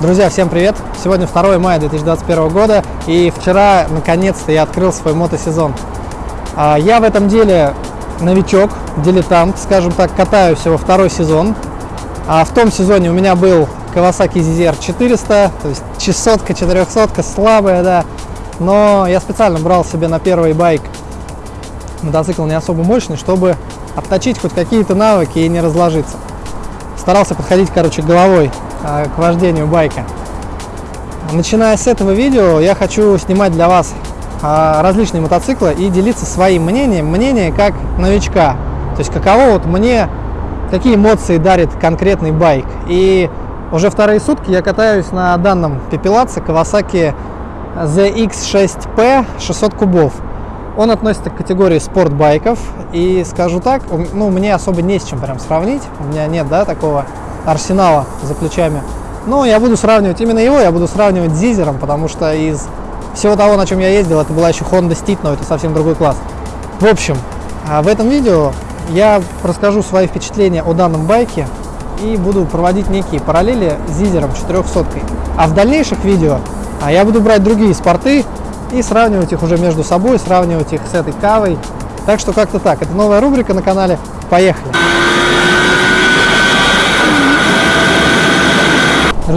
Друзья, всем привет! Сегодня 2 мая 2021 года и вчера наконец-то я открыл свой мотосезон. А, я в этом деле новичок, дилетант, скажем так, катаю всего второй сезон. А в том сезоне у меня был Kawasaki ZZR 400, то есть часотка, 400, слабая, да. Но я специально брал себе на первый байк мотоцикл не особо мощный, чтобы отточить хоть какие-то навыки и не разложиться. Старался подходить, короче, головой к вождению байка. Начиная с этого видео, я хочу снимать для вас а, различные мотоциклы и делиться своим мнением, мнение как новичка. То есть каково вот мне, какие эмоции дарит конкретный байк. И уже вторые сутки я катаюсь на данном пепелаце Kawasaki ZX6P 600 кубов. Он относится к категории спортбайков. И скажу так, ну, мне особо не с чем прям сравнить. У меня нет, да, такого арсенала за плечами. Но я буду сравнивать именно его, я буду сравнивать с Зизером, потому что из всего того, на чем я ездил, это была еще Honda Steed, но это совсем другой класс. В общем, а в этом видео я расскажу свои впечатления о данном байке и буду проводить некие параллели с Зизером 400. А в дальнейших видео а, я буду брать другие спорты и сравнивать их уже между собой, сравнивать их с этой кавой. Так что как-то так. Это новая рубрика на канале. Поехали!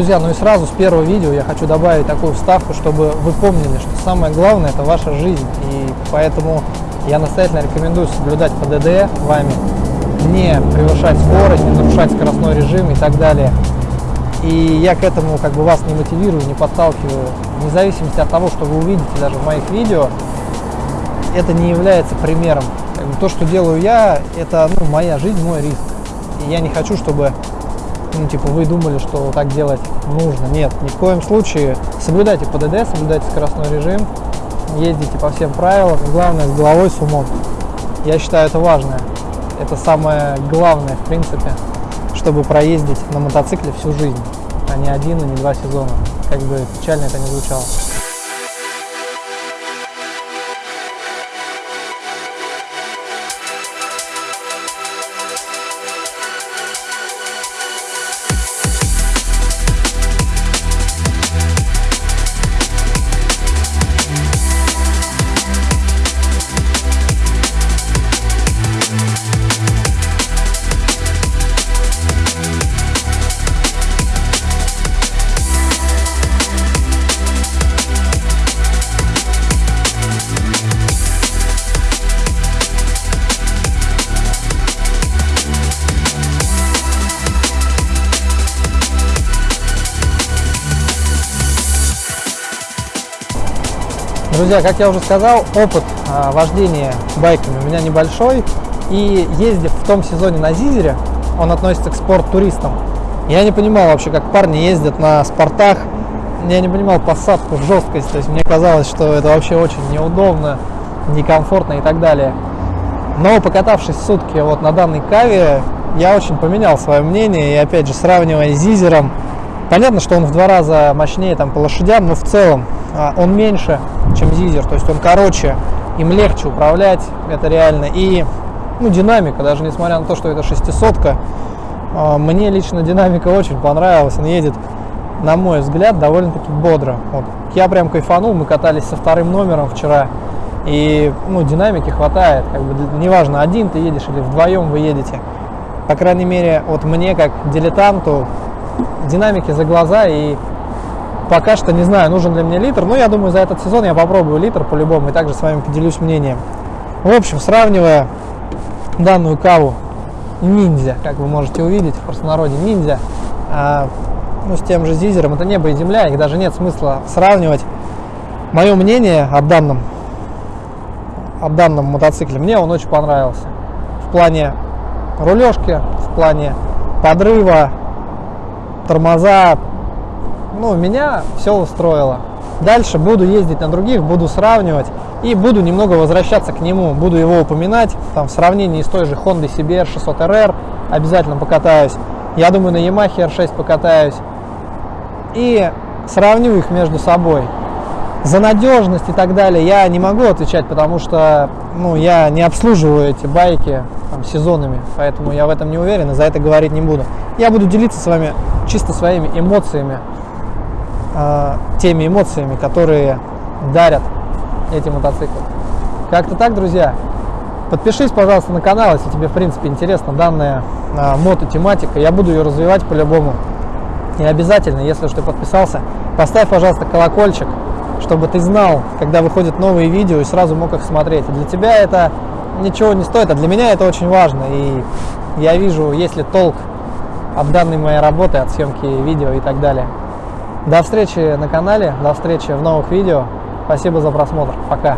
Друзья, ну и сразу с первого видео я хочу добавить такую вставку, чтобы вы помнили, что самое главное это ваша жизнь. И поэтому я настоятельно рекомендую соблюдать ПДД вами, не превышать скорость, не нарушать скоростной режим и так далее. И я к этому как бы вас не мотивирую, не подталкиваю. Вне зависимости от того, что вы увидите даже в моих видео, это не является примером. То, что делаю я, это ну, моя жизнь, мой риск. И я не хочу, чтобы ну, типа, вы думали, что так делать нужно. Нет, ни в коем случае. Соблюдайте ПДД, соблюдайте скоростной режим, ездите по всем правилам. главное, с головой, с умом. Я считаю, это важно. Это самое главное, в принципе, чтобы проездить на мотоцикле всю жизнь, а не один и не два сезона. Как бы печально это не звучало. Друзья, как я уже сказал, опыт а, вождения байками у меня небольшой. И ездив в том сезоне на Зизере, он относится к спорт-туристам. Я не понимал вообще, как парни ездят на спортах. Я не понимал посадку, жесткость. То есть мне казалось, что это вообще очень неудобно, некомфортно и так далее. Но покатавшись сутки вот на данной каве, я очень поменял свое мнение. И опять же, сравнивая с Зизером, понятно, что он в два раза мощнее там по лошадям, но в целом он меньше, чем Зизер, то есть он короче, им легче управлять, это реально. И ну, динамика, даже несмотря на то, что это шестисотка, а, мне лично динамика очень понравилась, он едет, на мой взгляд, довольно-таки бодро. Вот. Я прям кайфанул, мы катались со вторым номером вчера, и ну, динамики хватает, как бы, неважно, один ты едешь или вдвоем вы едете. По крайней мере, вот мне, как дилетанту, динамики за глаза и Пока что не знаю, нужен ли мне литр, но я думаю, за этот сезон я попробую литр по-любому и также с вами поделюсь мнением. В общем, сравнивая данную каву ниндзя, как вы можете увидеть в простонародье ниндзя, а, ну, с тем же зизером, это небо и земля, их даже нет смысла сравнивать. Мое мнение об данном, об данном мотоцикле, мне он очень понравился. В плане рулежки, в плане подрыва, тормоза, ну, меня все устроило. Дальше буду ездить на других, буду сравнивать и буду немного возвращаться к нему, буду его упоминать, там в сравнении с той же Honda CBR 600RR обязательно покатаюсь. Я думаю, на Yamaha R6 покатаюсь. И сравню их между собой. За надежность и так далее я не могу отвечать, потому что ну, я не обслуживаю эти байки там, сезонами, поэтому я в этом не уверен и за это говорить не буду. Я буду делиться с вами чисто своими эмоциями э, теми эмоциями, которые дарят эти мотоциклы. Как-то так, друзья. Подпишись, пожалуйста, на канал, если тебе, в принципе, интересна данная э, мототематика. Я буду ее развивать по-любому. И обязательно, если уж ты подписался, поставь, пожалуйста, колокольчик, чтобы ты знал, когда выходят новые видео и сразу мог их смотреть. Для тебя это ничего не стоит, а для меня это очень важно. И я вижу, есть ли толк от данной моей работы, от съемки видео и так далее. До встречи на канале, до встречи в новых видео. Спасибо за просмотр. Пока.